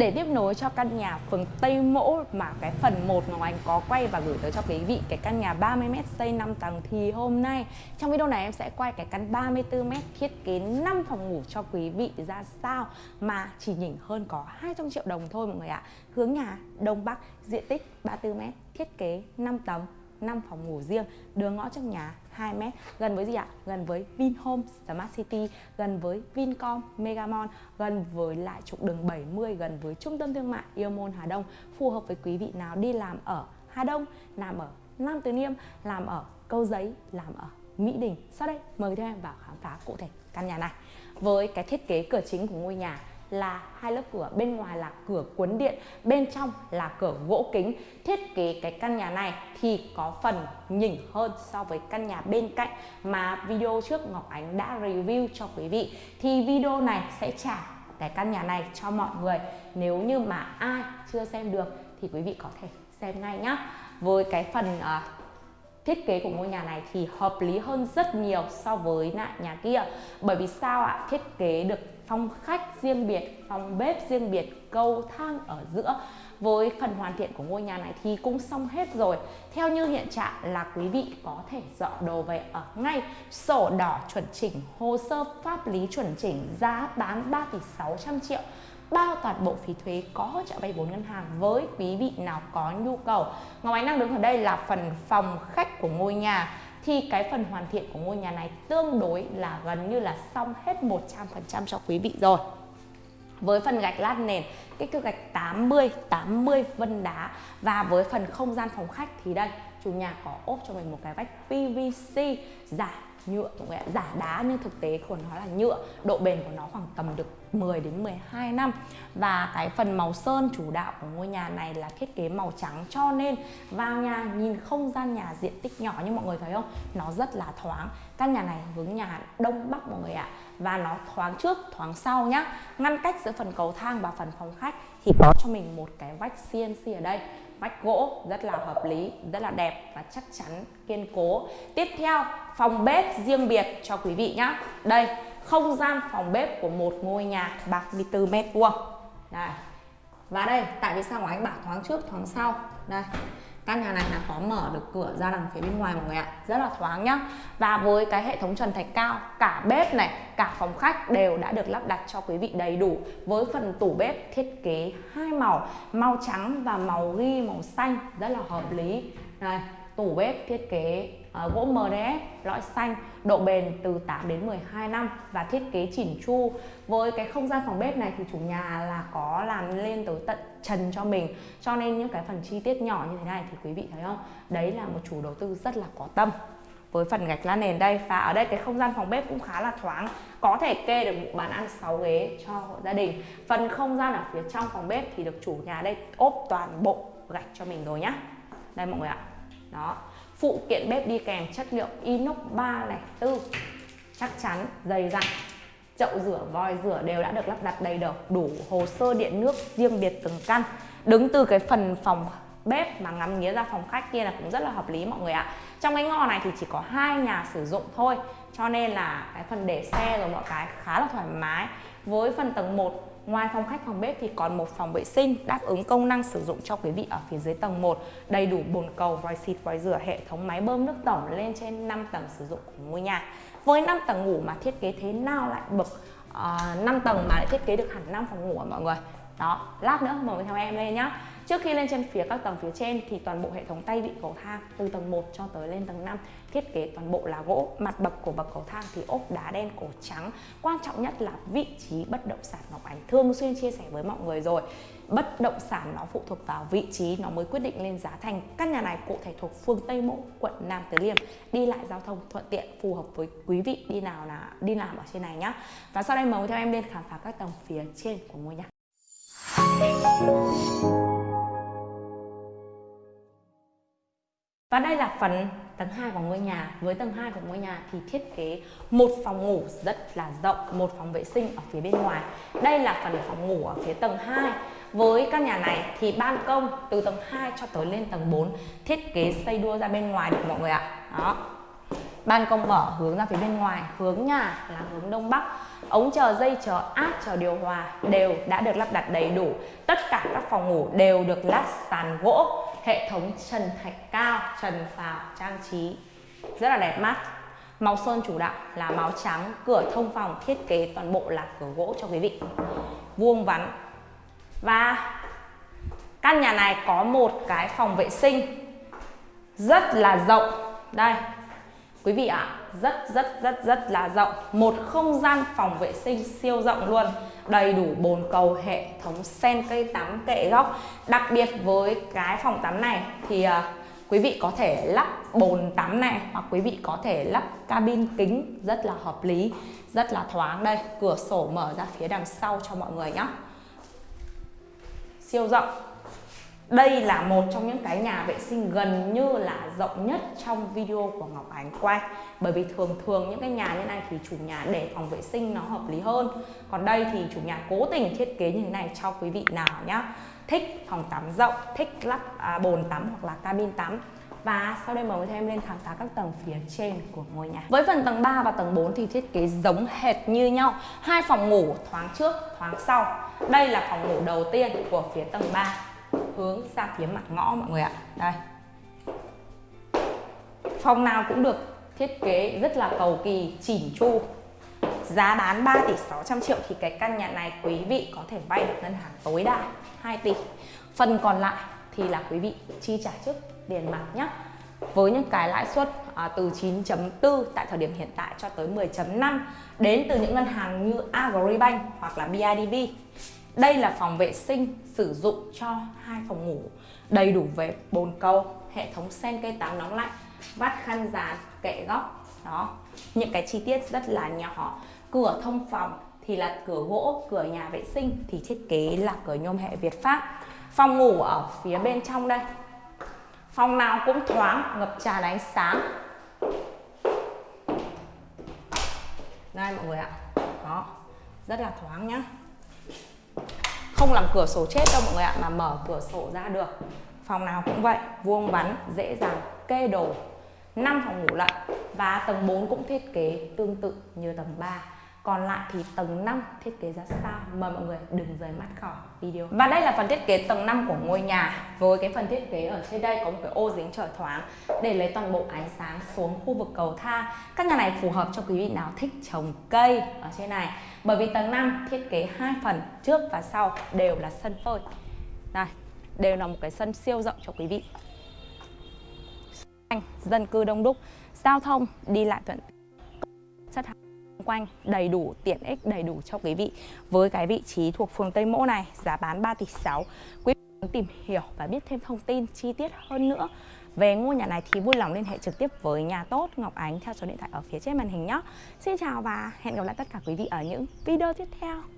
Để tiếp nối cho căn nhà phường Tây Mỗ mà cái phần 1 mà Anh có quay và gửi tới cho quý vị cái căn nhà 30m xây 5 tầng thì hôm nay trong video này em sẽ quay cái căn 34m thiết kế 5 phòng ngủ cho quý vị ra sao mà chỉ nhỉnh hơn có 200 triệu đồng thôi mọi người ạ. À. Hướng nhà Đông Bắc, diện tích 34m, thiết kế 5 tầng 5 phòng ngủ riêng, đường ngõ trong nhà 2 mét gần với gì ạ? Gần với Vinhome Smart City, gần với Vincom Megamall, gần với lại trục đường 70, gần với trung tâm thương mại Yêu Môn Hà Đông, phù hợp với quý vị nào đi làm ở Hà Đông, làm ở Nam Từ Liêm, làm ở Câu Giấy, làm ở Mỹ Đình. Sau đây mời theo em vào khám phá cụ thể căn nhà này. Với cái thiết kế cửa chính của ngôi nhà là hai lớp cửa bên ngoài là cửa cuốn điện bên trong là cửa gỗ kính. Thiết kế cái căn nhà này thì có phần nhỉnh hơn so với căn nhà bên cạnh mà video trước Ngọc Ánh đã review cho quý vị. Thì video này sẽ trả cái căn nhà này cho mọi người. Nếu như mà ai chưa xem được thì quý vị có thể xem ngay nhá. Với cái phần uh, thiết kế của ngôi nhà này thì hợp lý hơn rất nhiều so với lại nhà kia. Bởi vì sao ạ? Thiết kế được phòng khách riêng biệt, phòng bếp riêng biệt, cầu thang ở giữa. Với phần hoàn thiện của ngôi nhà này thì cũng xong hết rồi. Theo như hiện trạng là quý vị có thể dọn đồ về ở ngay sổ đỏ chuẩn chỉnh, hồ sơ pháp lý chuẩn chỉnh, giá bán 3 tỷ 600 triệu. Bao toàn bộ phí thuế có hỗ trợ vay vốn ngân hàng với quý vị nào có nhu cầu. Ngọc Ánh đang đứng ở đây là phần phòng khách của ngôi nhà thì cái phần hoàn thiện của ngôi nhà này tương đối là gần như là xong hết 100% cho quý vị rồi. Với phần gạch lát nền, kích thước gạch 80 80 vân đá. Và với phần không gian phòng khách thì đây, chủ nhà có ốp cho mình một cái vách PVC giả nhựa mọi người ạ? Giả đá nhưng thực tế của nó là nhựa. Độ bền của nó khoảng tầm được 10 đến 12 năm. Và cái phần màu sơn chủ đạo của ngôi nhà này là thiết kế màu trắng cho nên vào nhà nhìn không gian nhà diện tích nhỏ như mọi người thấy không? Nó rất là thoáng. Căn nhà này hướng nhà đông bắc mọi người ạ. Và nó thoáng trước, thoáng sau nhá. Ngăn cách giữa phần cầu thang và phần phòng khách thì có cho mình một cái vách CNC ở đây vách gỗ rất là hợp lý, rất là đẹp và chắc chắn kiên cố. Tiếp theo, phòng bếp riêng biệt cho quý vị nhé đây, không gian phòng bếp của một ngôi nhà 34 mét vuông. Và đây, tại vì sao mà anh bảo thoáng trước, thoáng sau? Đây căn nhà này là có mở được cửa ra đằng phía bên ngoài mọi người ạ. Rất là thoáng nhá. Và với cái hệ thống trần thạch cao, cả bếp này, cả phòng khách đều đã được lắp đặt cho quý vị đầy đủ với phần tủ bếp thiết kế hai màu màu trắng và màu ghi màu xanh. Rất là hợp lý. Này tủ bếp thiết kế uh, gỗ MDF lõi xanh độ bền từ 8 đến 12 năm và thiết kế chỉn chu. Với cái không gian phòng bếp này thì chủ nhà là có làm lên tới tận trần cho mình. Cho nên những cái phần chi tiết nhỏ như thế này thì quý vị thấy không? Đấy là một chủ đầu tư rất là có tâm. Với phần gạch lá nền đây và ở đây cái không gian phòng bếp cũng khá là thoáng. Có thể kê được một bàn ăn 6 ghế cho hộ gia đình. Phần không gian ở phía trong phòng bếp thì được chủ nhà đây ốp toàn bộ gạch cho mình rồi nhá. Đây mọi người ạ. Đó phụ kiện bếp đi kèm, chất liệu inox 304 chắc chắn, dày dặn. Chậu rửa, vòi rửa đều đã được lắp đặt đầy đủ. Đủ hồ sơ điện nước riêng biệt từng căn. Đứng từ cái phần phòng bếp mà ngắm nghía ra phòng khách kia là cũng rất là hợp lý, mọi người ạ. Trong cái ngõ này thì chỉ có hai nhà sử dụng thôi. Cho nên là cái phần để xe rồi mọi cái khá là thoải mái. Với phần tầng 1 Ngoài phòng khách phòng bếp thì còn một phòng vệ sinh đáp ứng công năng sử dụng cho quý vị ở phía dưới tầng 1 đầy đủ bồn cầu, vòi xịt, vòi rửa, hệ thống máy bơm nước tổng lên trên 5 tầng sử dụng của ngôi nhà. Với 5 tầng ngủ mà thiết kế thế nào lại bậc ờ, uh, 5 tầng mà lại thiết kế được hẳn 5 phòng ngủ mọi người. Đó, lát nữa mời theo em lên nhá. Trước khi lên trên phía các tầng phía trên thì toàn bộ hệ thống tay vịn cầu thang từ tầng 1 cho tới lên tầng 5 thiết kế toàn bộ là gỗ, mặt bậc của bậc cầu thang thì ốp đá đen cổ trắng. Quan trọng nhất là vị trí bất động sản Ngọc Ánh thường xuyên chia sẻ với mọi người rồi. Bất động sản nó phụ thuộc vào vị trí nó mới quyết định lên giá thành. Căn nhà này cụ thể thuộc phường Tây Mỗ, quận Nam Từ Liêm, đi lại giao thông thuận tiện phù hợp với quý vị đi nào là đi làm ở trên này nhá. Và sau đây mời theo em lên khám phá các tầng phía trên của ngôi nhà. Và đây là phần tầng 2 của ngôi nhà. Với tầng 2 của ngôi nhà thì thiết kế một phòng ngủ rất là rộng, một phòng vệ sinh ở phía bên ngoài. Đây là phần phòng ngủ ở phía tầng 2. Với căn nhà này thì ban công từ tầng 2 cho tới lên tầng 4 thiết kế xây đua ra bên ngoài được mọi người ạ. Đó ban công mở hướng ra phía bên ngoài, hướng nhà là hướng đông bắc. Ống chờ dây, chờ áp, chờ điều hòa đều đã được lắp đặt đầy đủ. Tất cả các phòng ngủ đều được lát sàn gỗ, hệ thống trần thạch cao, trần phào, trang trí. Rất là đẹp mắt. Màu sơn chủ đạo là màu trắng, cửa thông phòng thiết kế toàn bộ là cửa gỗ cho quý vị. Vuông vắn. Và căn nhà này có một cái phòng vệ sinh rất là rộng. Đây quý vị ạ à, rất rất rất rất là rộng. Một không gian phòng vệ sinh siêu rộng luôn. Đầy đủ bồn cầu hệ thống sen cây tắm kệ góc. Đặc biệt với cái phòng tắm này thì à, quý vị có thể lắp bồn tắm này hoặc quý vị có thể lắp cabin kính rất là hợp lý rất là thoáng. Đây cửa sổ mở ra phía đằng sau cho mọi người nhé siêu rộng đây là một trong những cái nhà vệ sinh gần như là rộng nhất trong video của Ngọc Ánh quay Bởi vì thường thường những cái nhà như này thì chủ nhà để phòng vệ sinh nó hợp lý hơn Còn đây thì chủ nhà cố tình thiết kế như thế này cho quý vị nào nhá Thích phòng tắm rộng, thích lắp à, bồn tắm hoặc là cabin tắm và sau đây mời em lên khám phá các tầng phía trên của ngôi nhà. Với phần tầng 3 và tầng 4 thì thiết kế giống hệt như nhau. Hai phòng ngủ thoáng trước, thoáng sau. Đây là phòng ngủ đầu tiên của phía tầng 3 hướng ra phía mặt ngõ mọi người ạ. Đây. Phòng nào cũng được thiết kế rất là cầu kỳ chỉn chu. Giá bán 3 tỷ 600 triệu thì cái căn nhà này quý vị có thể vay được ngân hàng tối đa 2 tỷ. Phần còn lại thì là quý vị chi trả trước tiền mặt nhé với những cái lãi suất à, từ 9.4 tại thời điểm hiện tại cho tới 10.5 đến từ những ngân hàng như Agribank hoặc là BIDV đây là phòng vệ sinh sử dụng cho hai phòng ngủ đầy đủ về bồn cầu, hệ thống sen cây tắm nóng lạnh, vắt khăn dán, kệ góc. Đó, những cái chi tiết rất là nhỏ. Cửa thông phòng thì là cửa gỗ, cửa nhà vệ sinh thì thiết kế là cửa nhôm hệ Việt Pháp. Phòng ngủ ở phía bên trong đây. Phòng nào cũng thoáng, ngập tràn ánh sáng. Đây mọi người ạ. Đó, rất là thoáng nhá không làm cửa sổ chết đâu mọi người ạ, mà mở cửa sổ ra được. Phòng nào cũng vậy, vuông vắn, dễ dàng, kê đồ. 5 phòng ngủ lận và tầng 4 cũng thiết kế tương tự như tầng 3 còn lại thì tầng 5 thiết kế ra sao? Mời mọi người đừng rời mắt khỏi video. Và đây là phần thiết kế tầng 5 của ngôi nhà. Với cái phần thiết kế ở trên đây có một cái ô dính trời thoáng để lấy toàn bộ ánh sáng xuống khu vực cầu thang. Các nhà này phù hợp cho quý vị nào thích trồng cây ở trên này. Bởi vì tầng 5 thiết kế hai phần trước và sau đều là sân phơi. Này, đều là một cái sân siêu rộng cho quý vị. Dân cư đông đúc, giao thông đi lại thuận chất quanh, đầy đủ tiện ích, đầy đủ cho quý vị với cái vị trí thuộc phường Tây Mỗ này, giá bán 3 tỷ 6 quý vị muốn tìm hiểu và biết thêm thông tin chi tiết hơn nữa về ngôi nhà này thì vui lòng liên hệ trực tiếp với nhà tốt Ngọc Ánh theo số điện thoại ở phía trên màn hình nhé. Xin chào và hẹn gặp lại tất cả quý vị ở những video tiếp theo.